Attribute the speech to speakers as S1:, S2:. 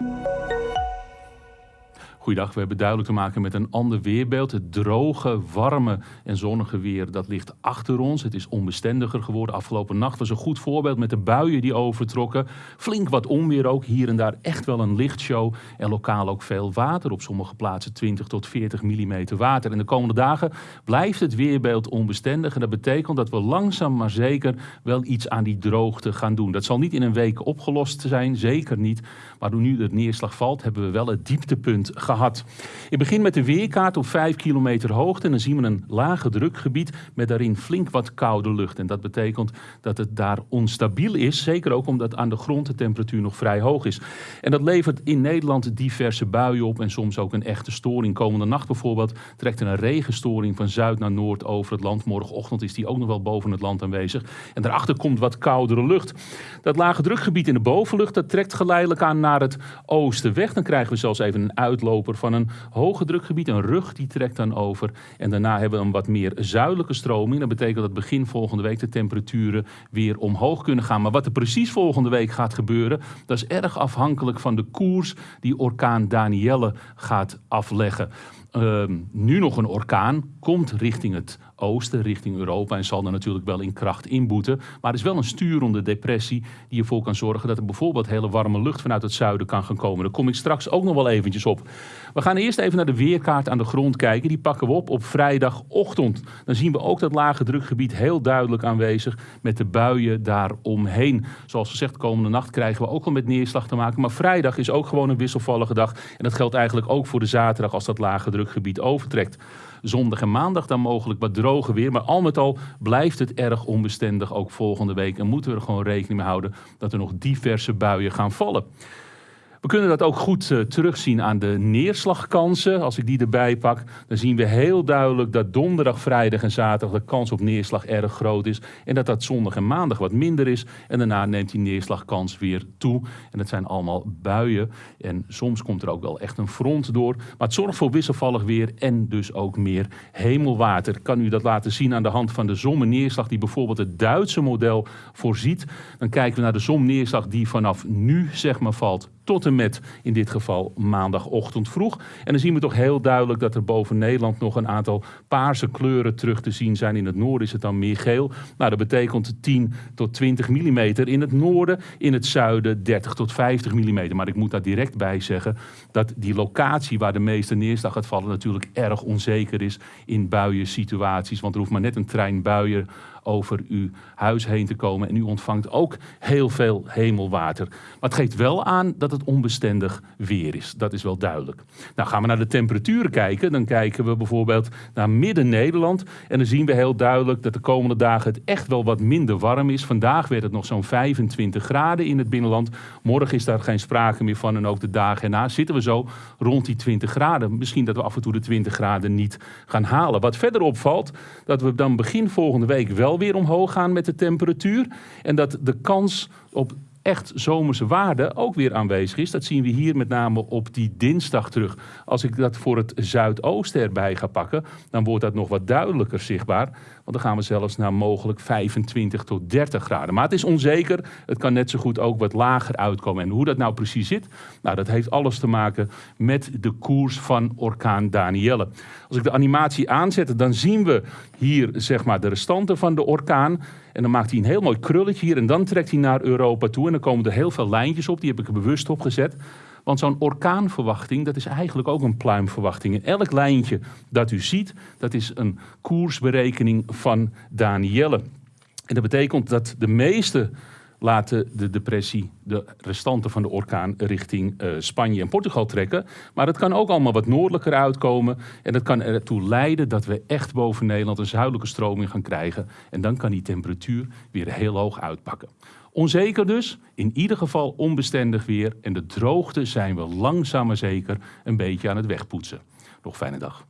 S1: Thank you. Goeiedag, we hebben duidelijk te maken met een ander weerbeeld. Het droge, warme en zonnige weer, dat ligt achter ons. Het is onbestendiger geworden. Afgelopen nacht was een goed voorbeeld met de buien die overtrokken. Flink wat onweer ook, hier en daar echt wel een lichtshow. En lokaal ook veel water, op sommige plaatsen 20 tot 40 mm water. En de komende dagen blijft het weerbeeld onbestendig. En dat betekent dat we langzaam maar zeker wel iets aan die droogte gaan doen. Dat zal niet in een week opgelost zijn, zeker niet. Maar nu de neerslag valt, hebben we wel het dieptepunt gehad gehad. Ik begin met de weerkaart op 5 kilometer hoogte. En dan zien we een lage drukgebied met daarin flink wat koude lucht. En dat betekent dat het daar onstabiel is. Zeker ook omdat aan de grond de temperatuur nog vrij hoog is. En dat levert in Nederland diverse buien op en soms ook een echte storing. Komende nacht bijvoorbeeld trekt er een regenstoring van zuid naar noord over het land. Morgenochtend is die ook nog wel boven het land aanwezig. En daarachter komt wat koudere lucht. Dat lage drukgebied in de bovenlucht dat trekt geleidelijk aan naar het oosten weg. Dan krijgen we zelfs even een van een hoge drukgebied. Een rug die trekt dan over. En daarna hebben we een wat meer zuidelijke stroming. Dat betekent dat begin volgende week de temperaturen weer omhoog kunnen gaan. Maar wat er precies volgende week gaat gebeuren, dat is erg afhankelijk van de koers die orkaan Danielle gaat afleggen. Ehm, nu nog een orkaan, komt richting het oosten, richting Europa en zal er natuurlijk wel in kracht inboeten. Maar het is wel een sturende depressie die ervoor kan zorgen dat er bijvoorbeeld hele warme lucht vanuit het zuiden kan gaan komen. Daar kom ik straks ook nog wel eventjes op. We gaan eerst even naar de weerkaart aan de grond kijken. Die pakken we op op vrijdagochtend. Dan zien we ook dat lage drukgebied heel duidelijk aanwezig met de buien daaromheen. Zoals gezegd, komende nacht krijgen we ook al met neerslag te maken. Maar vrijdag is ook gewoon een wisselvallige dag. En dat geldt eigenlijk ook voor de zaterdag als dat lage drukgebied overtrekt zondag en maandag dan mogelijk wat droger weer. Maar al met al blijft het erg onbestendig ook volgende week. En moeten we er gewoon rekening mee houden dat er nog diverse buien gaan vallen. We kunnen dat ook goed uh, terugzien aan de neerslagkansen. Als ik die erbij pak, dan zien we heel duidelijk dat donderdag, vrijdag en zaterdag de kans op neerslag erg groot is. En dat dat zondag en maandag wat minder is. En daarna neemt die neerslagkans weer toe. En dat zijn allemaal buien. En soms komt er ook wel echt een front door. Maar het zorgt voor wisselvallig weer en dus ook meer hemelwater. Ik kan u dat laten zien aan de hand van de zomerneerslag die bijvoorbeeld het Duitse model voorziet. Dan kijken we naar de zomneerslag die vanaf nu zeg maar valt tot met in dit geval maandagochtend vroeg. En dan zien we toch heel duidelijk dat er boven Nederland nog een aantal paarse kleuren terug te zien zijn. In het noorden is het dan meer geel. Nou, dat betekent 10 tot 20 mm in het noorden. In het zuiden 30 tot 50 mm. Maar ik moet daar direct bij zeggen dat die locatie waar de meeste neerslag gaat vallen natuurlijk erg onzeker is in buiensituaties. Want er hoeft maar net een trein buien over uw huis heen te komen. En u ontvangt ook heel veel hemelwater. Maar het geeft wel aan dat het onbestendig weer is. Dat is wel duidelijk. Nou gaan we naar de temperaturen kijken. Dan kijken we bijvoorbeeld naar midden-Nederland. En dan zien we heel duidelijk dat de komende dagen het echt wel wat minder warm is. Vandaag werd het nog zo'n 25 graden in het binnenland. Morgen is daar geen sprake meer van. En ook de dagen erna zitten we zo rond die 20 graden. Misschien dat we af en toe de 20 graden niet gaan halen. Wat verder opvalt, dat we dan begin volgende week wel weer omhoog gaan met de temperatuur. En dat de kans op echt zomerse waarde ook weer aanwezig is. Dat zien we hier met name op die dinsdag terug. Als ik dat voor het zuidoosten erbij ga pakken, dan wordt dat nog wat duidelijker zichtbaar. Want dan gaan we zelfs naar mogelijk 25 tot 30 graden. Maar het is onzeker. Het kan net zo goed ook wat lager uitkomen. En hoe dat nou precies zit, nou, dat heeft alles te maken met de koers van orkaan Danielle. Als ik de animatie aanzet, dan zien we hier zeg maar de restanten van de orkaan. En dan maakt hij een heel mooi krulletje hier en dan trekt hij naar Europa toe. En dan komen er heel veel lijntjes op, die heb ik er bewust opgezet. Want zo'n orkaanverwachting, dat is eigenlijk ook een pluimverwachting. En elk lijntje dat u ziet, dat is een koersberekening van Danielle. En dat betekent dat de meeste laten de depressie, de restanten van de orkaan, richting uh, Spanje en Portugal trekken. Maar het kan ook allemaal wat noordelijker uitkomen. En dat kan ertoe leiden dat we echt boven Nederland een zuidelijke stroming gaan krijgen. En dan kan die temperatuur weer heel hoog uitpakken. Onzeker dus, in ieder geval onbestendig weer. En de droogte zijn we langzaam maar zeker een beetje aan het wegpoetsen. Nog fijne dag.